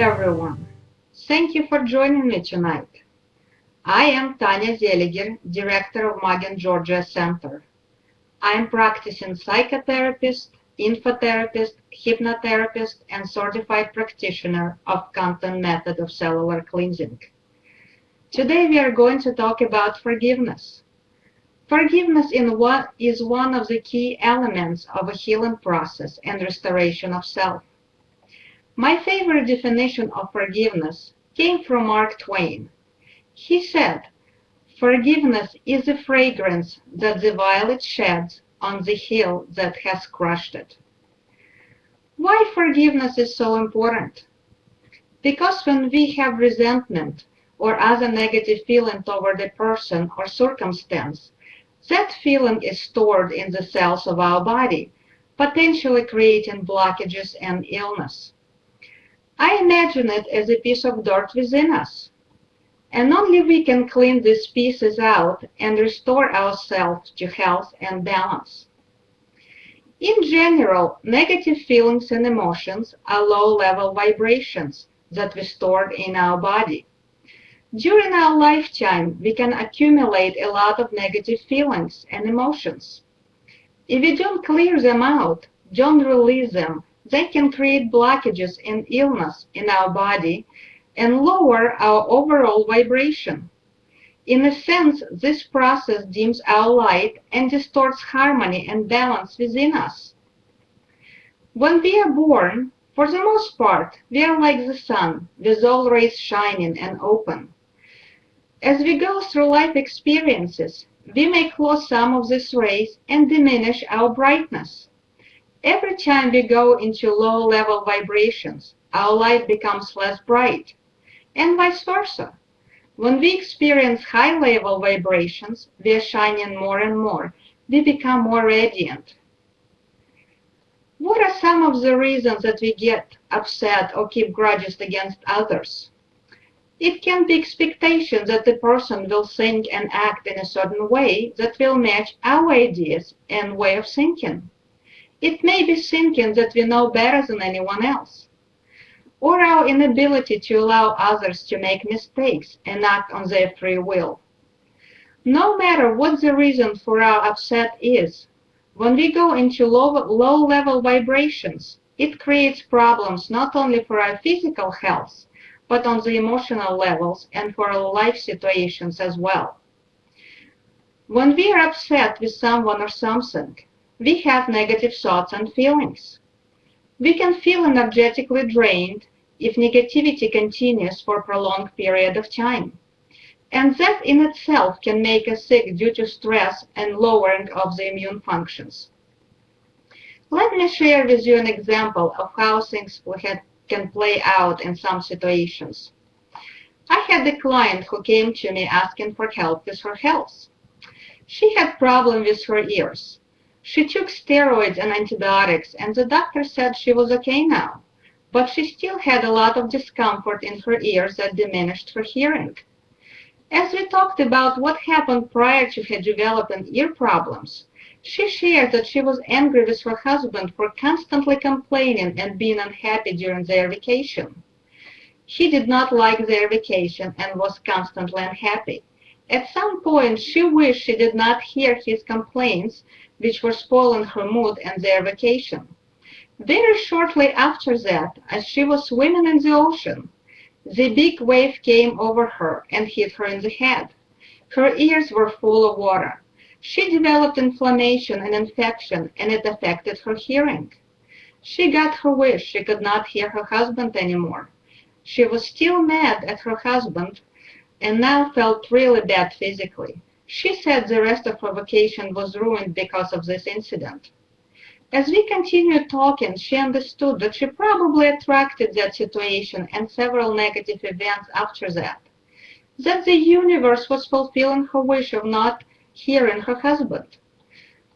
everyone. Thank you for joining me tonight. I am Tanya Zeliger, Director of Magen Georgia Center. I am practicing psychotherapist, infotherapist, hypnotherapist, and certified practitioner of Kanton method of cellular cleansing. Today we are going to talk about forgiveness. Forgiveness is one of the key elements of a healing process and restoration of self. My favorite definition of forgiveness came from Mark Twain. He said, Forgiveness is the fragrance that the violet sheds on the hill that has crushed it. Why forgiveness is so important? Because when we have resentment or other negative feeling toward a person or circumstance, that feeling is stored in the cells of our body, potentially creating blockages and illness. I imagine it as a piece of dirt within us. And only we can clean these pieces out and restore ourselves to health and balance. In general, negative feelings and emotions are low-level vibrations that we stored in our body. During our lifetime, we can accumulate a lot of negative feelings and emotions. If we don't clear them out, don't release them, they can create blockages and illness in our body and lower our overall vibration. In a sense, this process dims our light and distorts harmony and balance within us. When we are born, for the most part, we are like the sun, with all rays shining and open. As we go through life experiences, we may close some of these rays and diminish our brightness. Every time we go into low-level vibrations, our light becomes less bright, and vice versa. When we experience high-level vibrations, we are shining more and more. We become more radiant. What are some of the reasons that we get upset or keep grudges against others? It can be expectations that the person will think and act in a certain way that will match our ideas and way of thinking. It may be thinking that we know better than anyone else, or our inability to allow others to make mistakes and act on their free will. No matter what the reason for our upset is, when we go into low-level low vibrations, it creates problems not only for our physical health, but on the emotional levels and for our life situations as well. When we are upset with someone or something, we have negative thoughts and feelings. We can feel energetically drained if negativity continues for a prolonged period of time. And that in itself can make us sick due to stress and lowering of the immune functions. Let me share with you an example of how things can play out in some situations. I had a client who came to me asking for help with her health. She had problems with her ears. She took steroids and antibiotics, and the doctor said she was okay now, but she still had a lot of discomfort in her ears that diminished her hearing. As we talked about what happened prior to her developing ear problems, she shared that she was angry with her husband for constantly complaining and being unhappy during their vacation. He did not like their vacation and was constantly unhappy. At some point, she wished she did not hear his complaints which were spoiling her mood and their vacation. Very shortly after that, as she was swimming in the ocean, the big wave came over her and hit her in the head. Her ears were full of water. She developed inflammation and infection, and it affected her hearing. She got her wish. She could not hear her husband anymore. She was still mad at her husband and now felt really bad physically. She said the rest of her vacation was ruined because of this incident. As we continued talking, she understood that she probably attracted that situation and several negative events after that. That the universe was fulfilling her wish of not hearing her husband.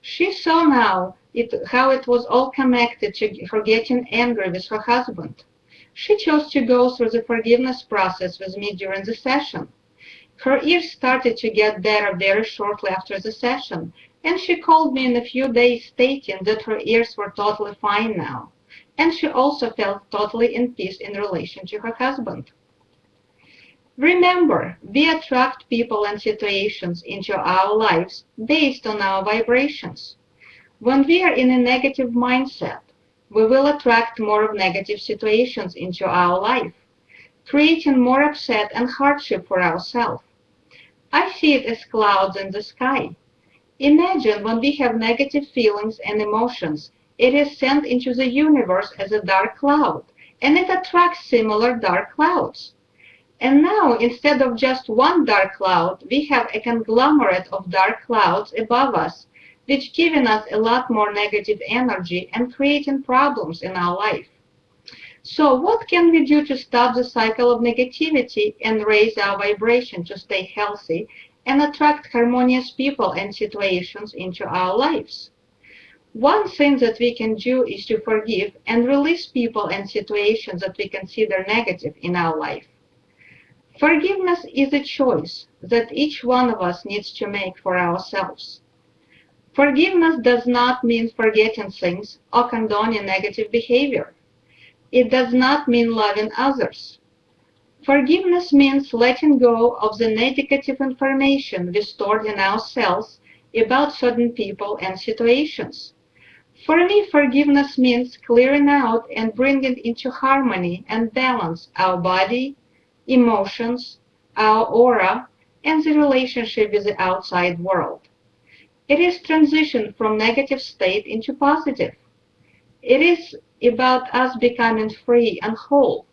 She saw now it, how it was all connected to her getting angry with her husband. She chose to go through the forgiveness process with me during the session. Her ears started to get better very shortly after the session, and she called me in a few days stating that her ears were totally fine now. and she also felt totally in peace in relation to her husband. Remember, we attract people and situations into our lives based on our vibrations. When we are in a negative mindset, we will attract more of negative situations into our life, creating more upset and hardship for ourselves. I see it as clouds in the sky. Imagine when we have negative feelings and emotions, it is sent into the universe as a dark cloud, and it attracts similar dark clouds. And now, instead of just one dark cloud, we have a conglomerate of dark clouds above us, which giving us a lot more negative energy and creating problems in our life. So what can we do to stop the cycle of negativity and raise our vibration to stay healthy and attract harmonious people and situations into our lives? One thing that we can do is to forgive and release people and situations that we consider negative in our life. Forgiveness is a choice that each one of us needs to make for ourselves. Forgiveness does not mean forgetting things or condoning negative behavior. It does not mean loving others. Forgiveness means letting go of the negative information we stored in ourselves about certain people and situations. For me, forgiveness means clearing out and bringing into harmony and balance our body, emotions, our aura, and the relationship with the outside world. It is transition from negative state into positive. It is about us becoming free and whole.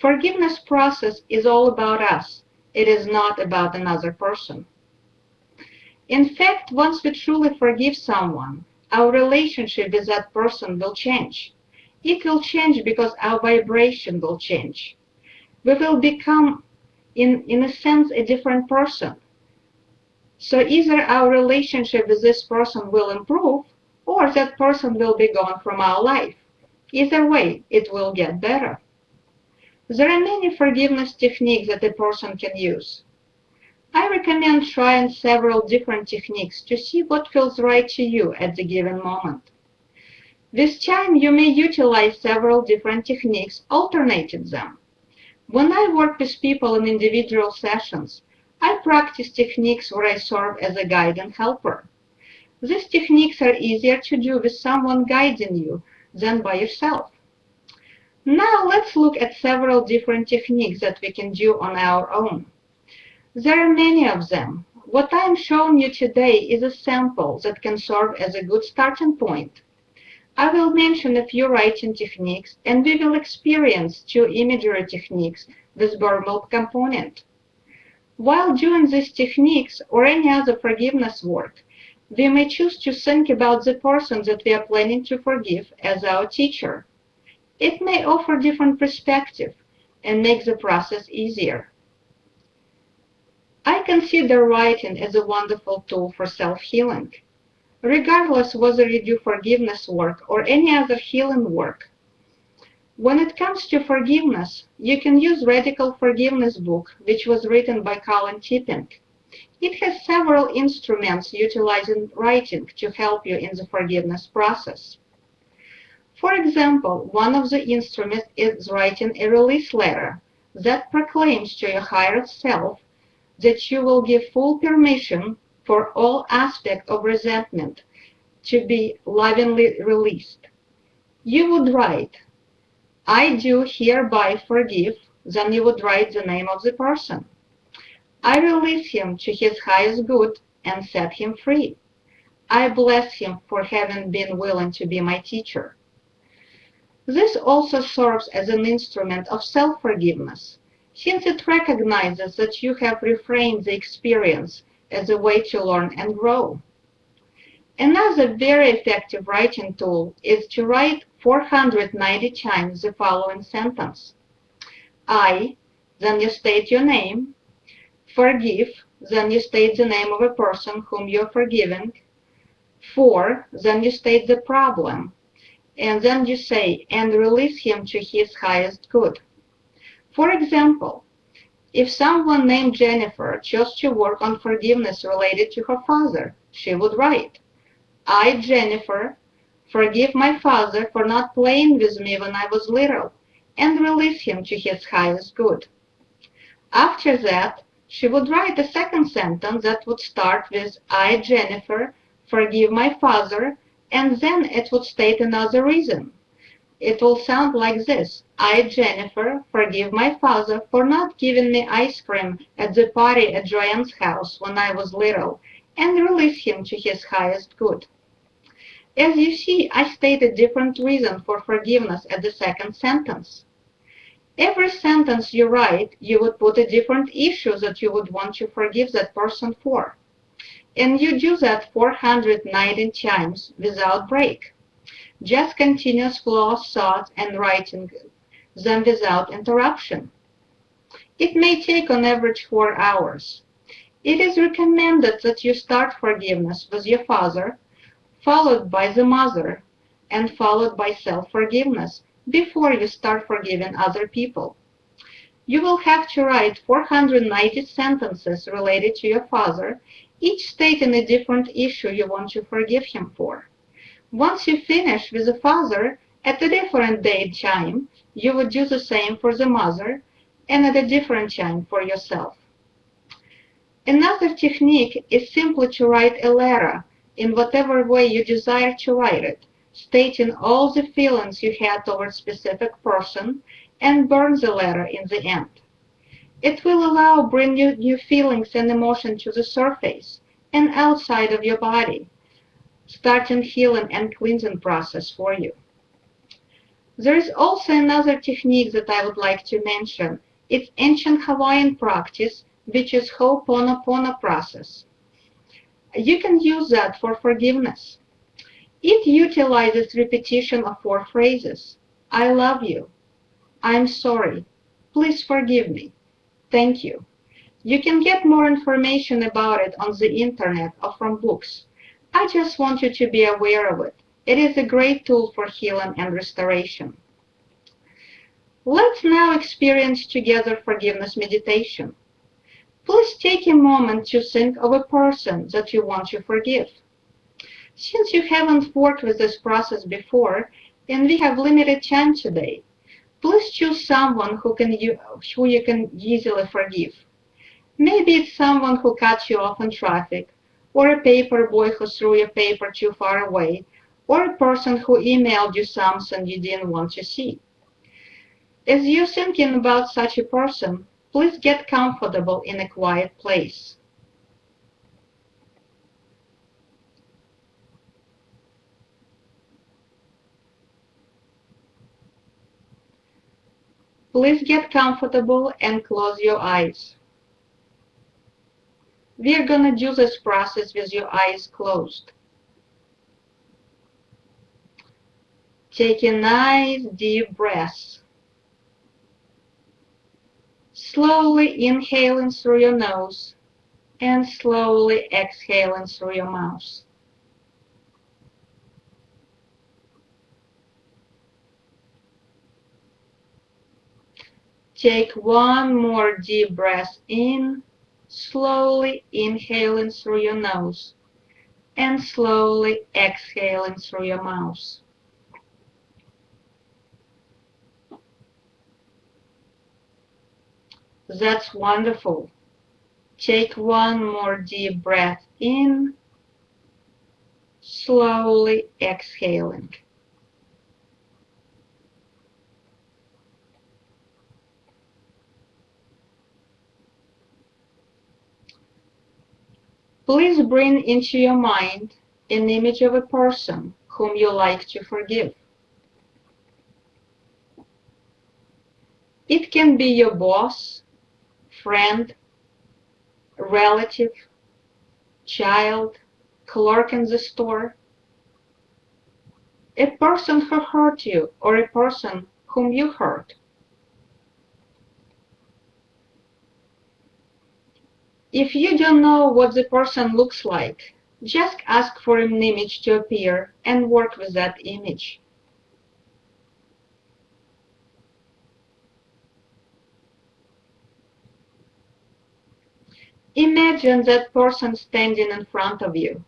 Forgiveness process is all about us. It is not about another person. In fact, once we truly forgive someone, our relationship with that person will change. It will change because our vibration will change we will become, in, in a sense, a different person. So either our relationship with this person will improve or that person will be gone from our life. Either way, it will get better. There are many forgiveness techniques that a person can use. I recommend trying several different techniques to see what feels right to you at the given moment. This time, you may utilize several different techniques, alternating them. When I work with people in individual sessions, I practice techniques where I serve as a guide and helper. These techniques are easier to do with someone guiding you than by yourself. Now let's look at several different techniques that we can do on our own. There are many of them. What I am showing you today is a sample that can serve as a good starting point. I will mention a few writing techniques and we will experience two imagery techniques with verbal component. While doing these techniques or any other forgiveness work, we may choose to think about the person that we are planning to forgive as our teacher. It may offer different perspective and make the process easier. I consider writing as a wonderful tool for self-healing regardless whether you do forgiveness work or any other healing work. When it comes to forgiveness, you can use Radical Forgiveness book, which was written by Colin Tipping. It has several instruments utilizing writing to help you in the forgiveness process. For example, one of the instruments is writing a release letter that proclaims to your higher self that you will give full permission for all aspects of resentment to be lovingly released. You would write, I do hereby forgive, then you would write the name of the person. I release him to his highest good and set him free. I bless him for having been willing to be my teacher. This also serves as an instrument of self-forgiveness, since it recognizes that you have reframed the experience as a way to learn and grow. Another very effective writing tool is to write 490 times the following sentence. I, then you state your name. Forgive, then you state the name of a person whom you're forgiving. For, then you state the problem. And then you say, and release him to his highest good. For example, if someone named Jennifer chose to work on forgiveness related to her father, she would write, I, Jennifer, Forgive my father for not playing with me when I was little, and release him to his highest good. After that, she would write a second sentence that would start with I, Jennifer, forgive my father, and then it would state another reason. It will sound like this. I, Jennifer, forgive my father for not giving me ice cream at the party at Joanne's house when I was little, and release him to his highest good. As you see, I state a different reason for forgiveness at the second sentence. Every sentence you write, you would put a different issue that you would want to forgive that person for. And you do that 490 times without break. Just continuous flow of thought and writing them without interruption. It may take on average four hours. It is recommended that you start forgiveness with your father, followed by the mother, and followed by self-forgiveness before you start forgiving other people. You will have to write 490 sentences related to your father, each stating a different issue you want to forgive him for. Once you finish with the father, at a different date time, you would do the same for the mother, and at a different time for yourself. Another technique is simply to write a letter in whatever way you desire to write it, stating all the feelings you had toward specific person and burn the letter in the end. It will allow bring new, new feelings and emotion to the surface and outside of your body, starting healing and cleansing process for you. There is also another technique that I would like to mention. It's ancient Hawaiian practice, which is Ho'oponopono process. You can use that for forgiveness. It utilizes repetition of four phrases. I love you. I'm sorry. Please forgive me. Thank you. You can get more information about it on the internet or from books. I just want you to be aware of it. It is a great tool for healing and restoration. Let's now experience together forgiveness meditation. Please take a moment to think of a person that you want to forgive. Since you haven't worked with this process before, and we have limited time today, please choose someone who, can you, who you can easily forgive. Maybe it's someone who cut you off in traffic, or a paper boy who threw your paper too far away, or a person who emailed you something you didn't want to see. As you're thinking about such a person, please get comfortable in a quiet place. Please get comfortable and close your eyes. We're going to do this process with your eyes closed. Take a nice deep breath. Slowly inhaling through your nose and slowly exhaling through your mouth. Take one more deep breath in, slowly inhaling through your nose and slowly exhaling through your mouth. That's wonderful. Take one more deep breath in, slowly exhaling. Please bring into your mind an image of a person whom you like to forgive. It can be your boss, friend, relative, child, clerk in the store, a person who hurt you or a person whom you hurt. If you don't know what the person looks like, just ask for an image to appear and work with that image. Imagine that person standing in front of you.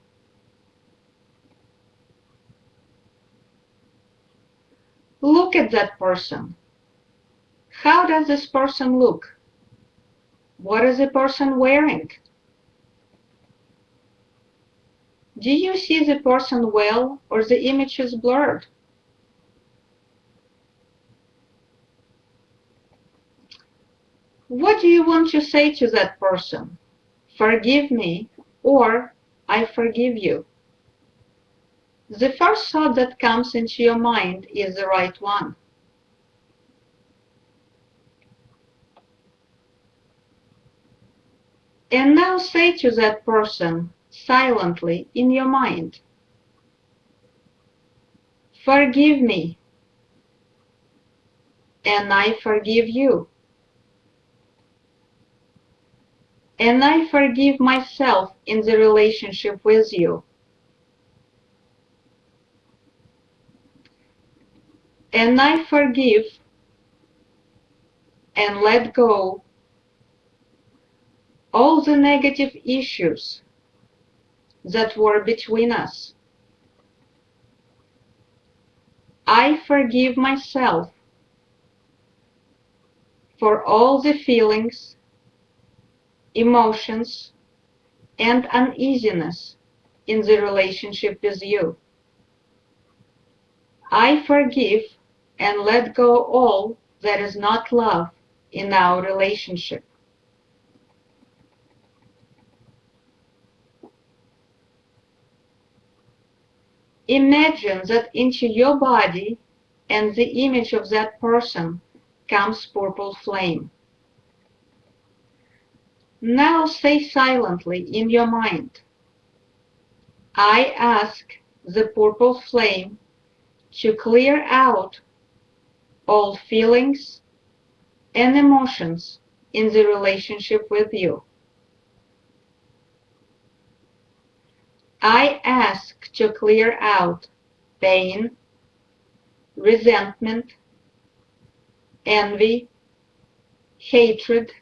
Look at that person. How does this person look? What is the person wearing? Do you see the person well or the image is blurred? What do you want to say to that person? Forgive me or I forgive you. The first thought that comes into your mind is the right one. And now say to that person silently in your mind, Forgive me, and I forgive you. And I forgive myself in the relationship with you. And I forgive and let go all the negative issues that were between us. I forgive myself for all the feelings, emotions, and uneasiness in the relationship with you. I forgive and let go all that is not love in our relationship. Imagine that into your body and the image of that person comes purple flame. Now say silently in your mind, I ask the purple flame to clear out all feelings and emotions in the relationship with you. I ask to clear out pain, resentment, envy, hatred,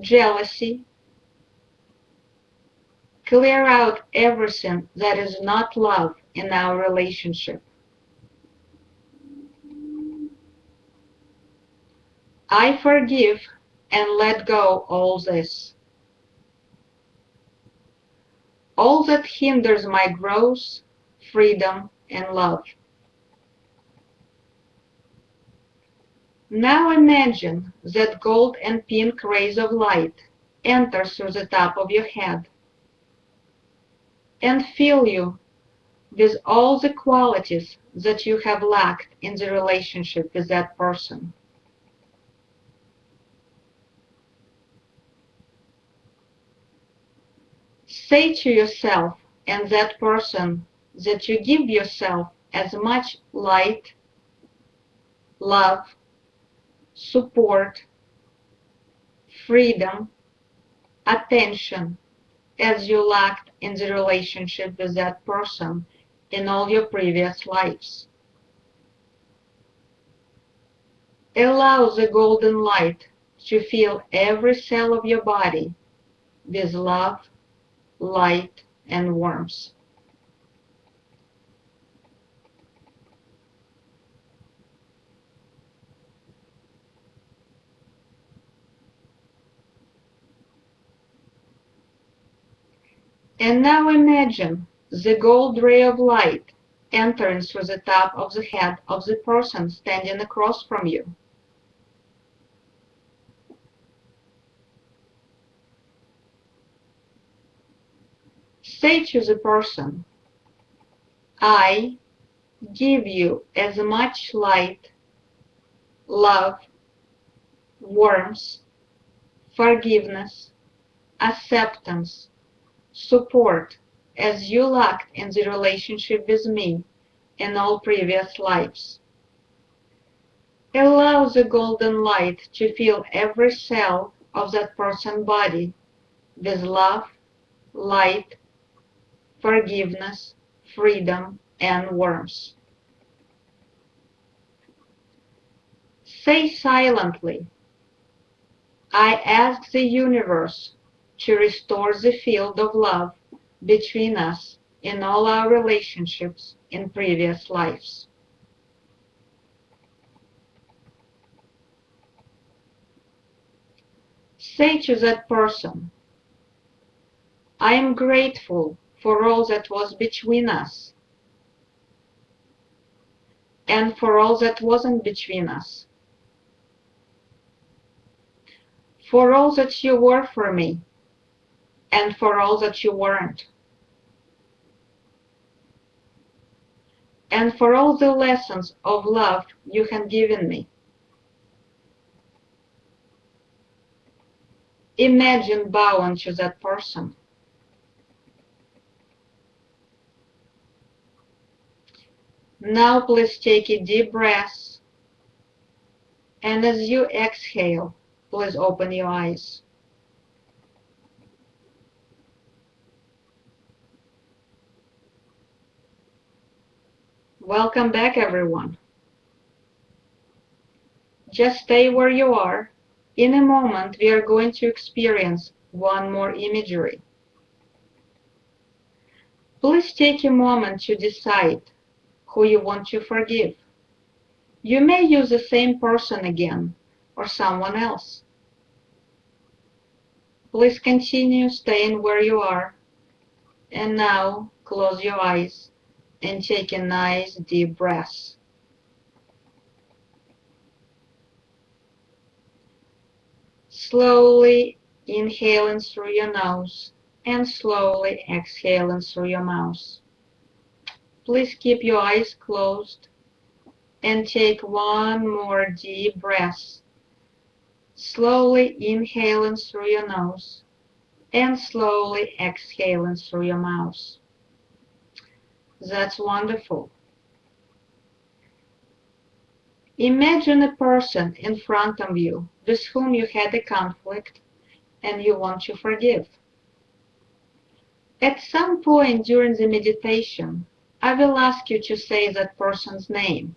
jealousy. Clear out everything that is not love in our relationship. I forgive and let go all this. All that hinders my growth, freedom, and love. Now imagine that gold and pink rays of light enter through the top of your head and fill you with all the qualities that you have lacked in the relationship with that person. Say to yourself and that person that you give yourself as much light, love, support, freedom, attention as you lacked in the relationship with that person in all your previous lives. Allow the golden light to fill every cell of your body with love, light, and warmth. And now imagine the gold ray of light entering through the top of the head of the person standing across from you. Say to the person, I give you as much light, love, warmth, forgiveness, acceptance, support as you lacked in the relationship with me in all previous lives. Allow the golden light to fill every cell of that person's body with love, light, forgiveness, freedom, and warmth. Say silently, I ask the universe to restore the field of love between us in all our relationships in previous lives. Say to that person, I am grateful for all that was between us and for all that wasn't between us. For all that you were for me and for all that you weren't. And for all the lessons of love you had given me. Imagine bowing to that person. Now please take a deep breath. And as you exhale, please open your eyes. Welcome back, everyone. Just stay where you are. In a moment, we are going to experience one more imagery. Please take a moment to decide who you want to forgive. You may use the same person again or someone else. Please continue staying where you are. And now close your eyes and take a nice deep breath. Slowly inhaling through your nose and slowly exhaling through your mouth. Please keep your eyes closed and take one more deep breath. Slowly inhaling through your nose and slowly exhaling through your mouth. That's wonderful. Imagine a person in front of you with whom you had a conflict and you want to forgive. At some point during the meditation, I will ask you to say that person's name.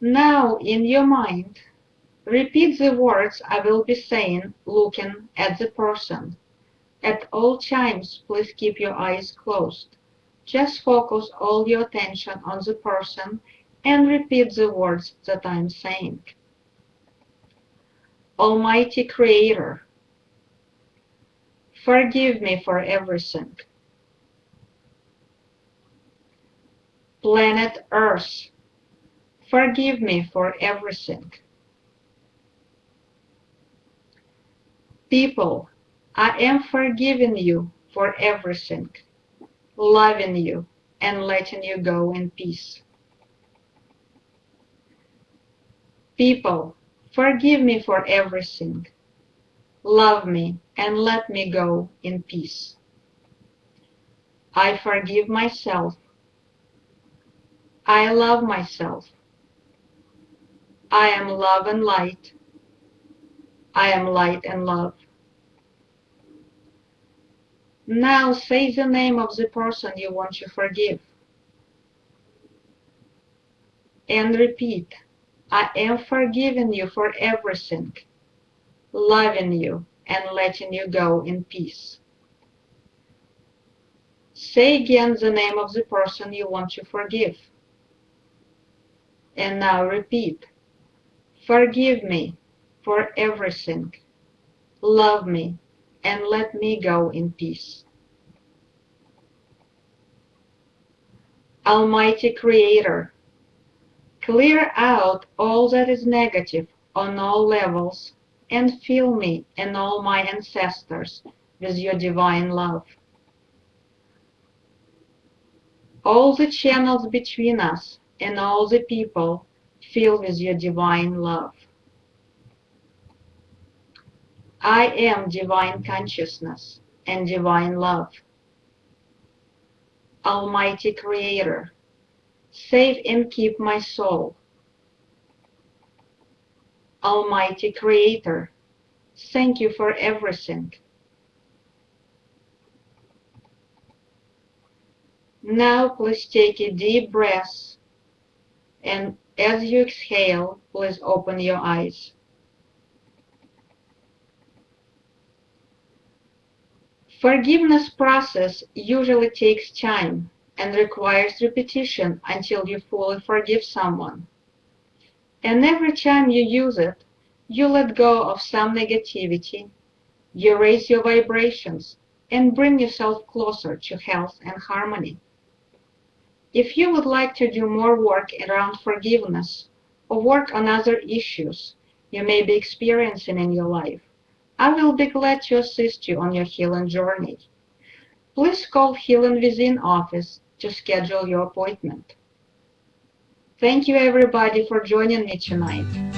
Now, in your mind, repeat the words I will be saying looking at the person. At all times, please keep your eyes closed. Just focus all your attention on the person and repeat the words that I'm saying. Almighty Creator, forgive me for everything. Planet Earth, forgive me for everything. People, I am forgiving you for everything, loving you, and letting you go in peace. People, forgive me for everything, love me, and let me go in peace. I forgive myself I love myself. I am love and light. I am light and love. Now say the name of the person you want to forgive. And repeat, I am forgiving you for everything, loving you and letting you go in peace. Say again the name of the person you want to forgive. And now repeat. Forgive me for everything. Love me and let me go in peace. Almighty Creator, clear out all that is negative on all levels and fill me and all my ancestors with your divine love. All the channels between us and all the people filled with your divine love. I am divine consciousness and divine love. Almighty Creator, save and keep my soul. Almighty Creator, thank you for everything. Now please take a deep breath and as you exhale, please open your eyes. Forgiveness process usually takes time and requires repetition until you fully forgive someone. And every time you use it, you let go of some negativity, you raise your vibrations, and bring yourself closer to health and harmony. If you would like to do more work around forgiveness or work on other issues you may be experiencing in your life, I will be glad to assist you on your healing journey. Please call Healing Within office to schedule your appointment. Thank you everybody for joining me tonight.